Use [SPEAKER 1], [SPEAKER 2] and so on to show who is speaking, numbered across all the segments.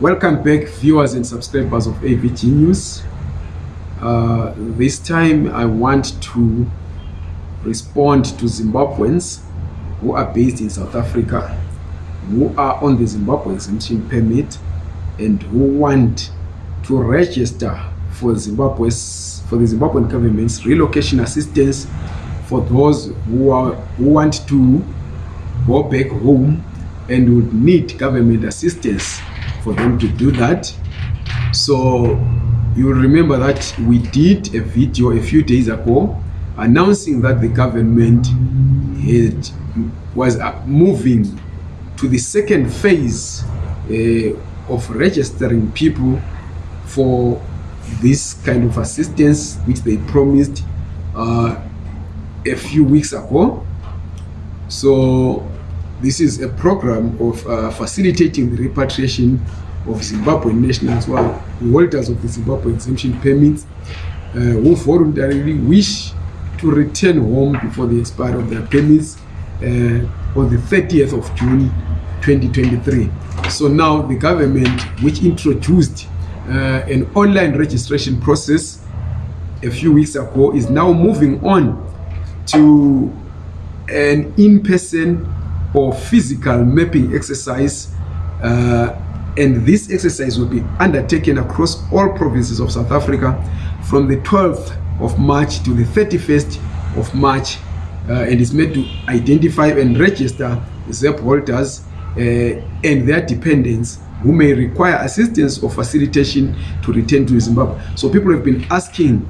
[SPEAKER 1] Welcome back, viewers and subscribers of AVG News. Uh, this time, I want to respond to Zimbabweans who are based in South Africa, who are on the Zimbabwe exemption permit, and who want to register for Zimbabwe's for the Zimbabwean government's relocation assistance for those who are who want to go back home and would need government assistance. for them to do that. So you remember that we did a video a few days ago announcing that the government had, was moving to the second phase uh, of registering people for this kind of assistance which they promised uh, a few weeks ago. So this is a program of uh, facilitating the repatriation of Zimbabwean nationals who are holders of the Zimbabwe exemption permits uh, who voluntarily wish to return home before the expiry of their permits uh, on the 30th of June 2023. So now the government, which introduced uh, an online registration process a few weeks ago, is now moving on to an in-person or physical mapping exercise uh, and this exercise will be undertaken across all provinces of south africa from the 12th of march to the 31st of march uh, and is meant to identify and register zep holders uh, and their dependents who may require assistance or facilitation to return to zimbabwe so people have been asking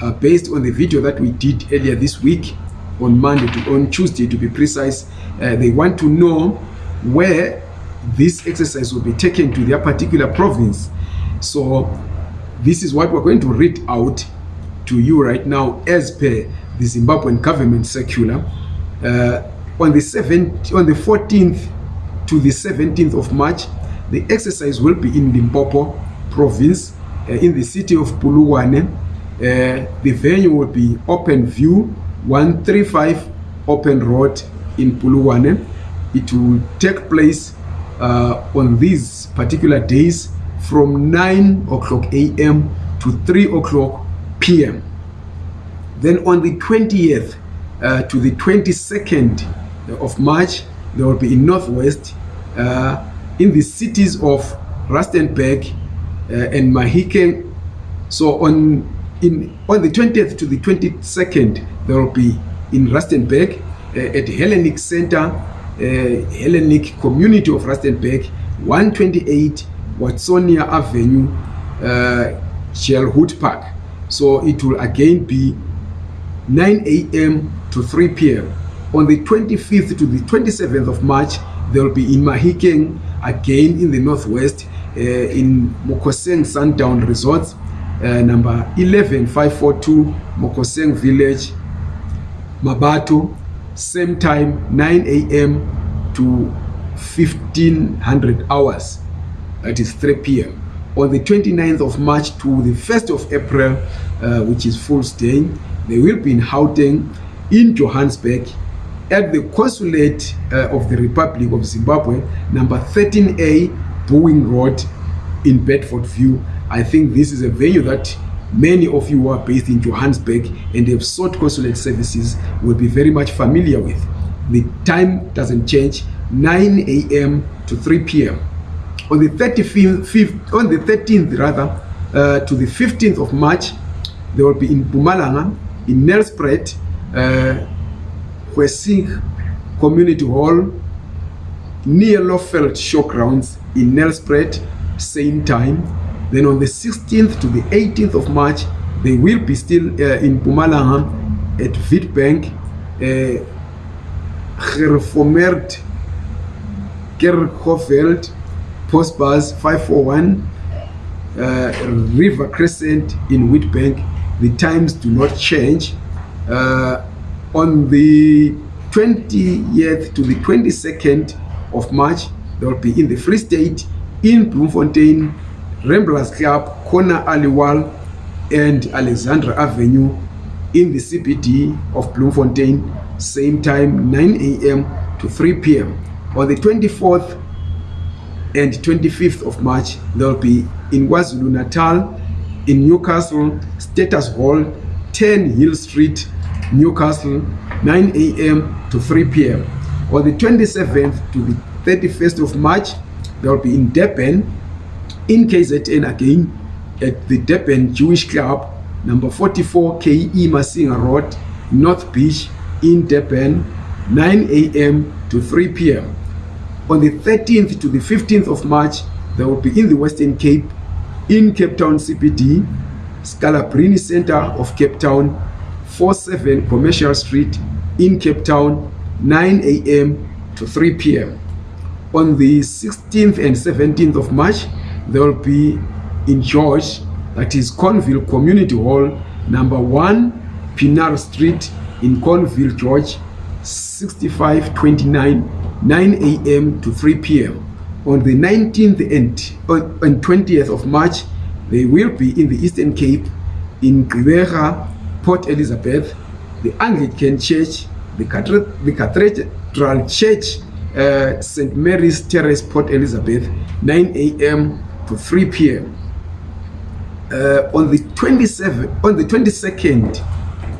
[SPEAKER 1] uh, based on the video that we did earlier this week on monday to, on tuesday to be precise uh, they want to know where this exercise will be taken to their particular province so this is what we're going to read out to you right now as per the zimbabwean government circular uh, on the 7 on the 14th to the 17th of march the exercise will be in limpopo province uh, in the city of puluwane uh, the venue will be open view 135 open road in puluwane it will take place uh, on these particular days from 9 o'clock a m to 3 o'clock p m then on the 20th uh, to the 22nd of march there will be in northwest uh, in the cities of rustenberg uh, and mahiken so on in on the 20th to the 22nd there will be in rustenburg uh, at hellenic center uh, hellenic community of rustenburg 128 watsonia avenue uh, eh, shellhood park so it will again be 9 a.m to 3 p.m on the 25th to the 27th of march there will be in mahikeng again in the northwest uh, in mokoseng sundown resorts Eh, number 11542 mokoseng village mabato same time 9 am to 1500 hours that is 3 pm on the 29th of march to the 1st of april uh, which is fools day they will be in houteng in johannesburg at the consulate uh, of the republic of zimbabwe number 13a boeing road in bedford view i think this is a venue that many of you are based in johannesburg and have sought consulate services will be very much familiar with the time doesn't change 9 a.m to 3 p.m on the 35th on the 13th rather uh, to the 15th of march they will be in bumalanga in nelspret uh, wesing community hall near lofeld showgrounds in nelspret same time then on the 16th to the 18th of march they will be still uh, in pumalanga at vit bank uh, reformert kerhofeld post bus 541 uh, river crescent in wit bank the times do not change uh, on the 20th to the 22nd of march they will be in the free state in bloemfontein Ramblers Club corner Aliwal and Alexandra Avenue in the CBD of Bloemfontein same time 9 a.m. to 3 p.m. on the 24th and 25th of March there will be in KwaZulu Natal in Newcastle Status Hall 10 Hill Street Newcastle 9 a.m. to 3 p.m. on the 27th to the 31st of March there will be in Deppen in kzn again at the durban jewish club number 44 ke masinga road north beach in durban 9 am to 3 pm on the 13th to the 15th of march there will be in the western cape in cape town cpd scalabrini center of cape town 47 commercial street in cape town 9 am to 3 pm on the 16th and 17th of march they will be in george that is conville community hall number one pinar street in conville george 6529 9 a.m to 3 p.m on the 19th and, uh, and 20th of march they will be in the eastern cape in gqibera port elizabeth the anglican church the, Cathed the cathedral church uh, st mary's terrace port elizabeth 9 a.m to 3 p.m. Uh, on the 27th, on the 22nd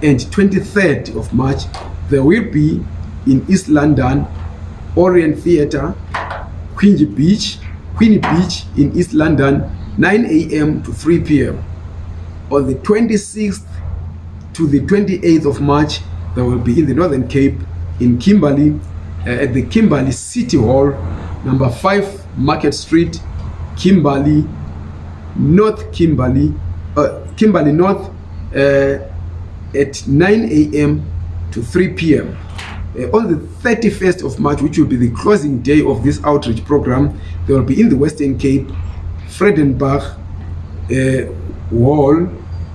[SPEAKER 1] and 23rd of March, there will be in East London, Orient Theatre, Queen Beach, Queen Beach in East London, 9 a.m. to 3 p.m. On the 26th to the 28th of March, there will be in the Northern Cape, in Kimberley, uh, at the Kimberley City Hall, number 5 Market Street, kimberley north kimberley uh, kimberley north uh, at 9 a m to 3 p m uh, on the 31st of march which will be the closing day of this outreach program they will be in the western cape fredenburg uh, wall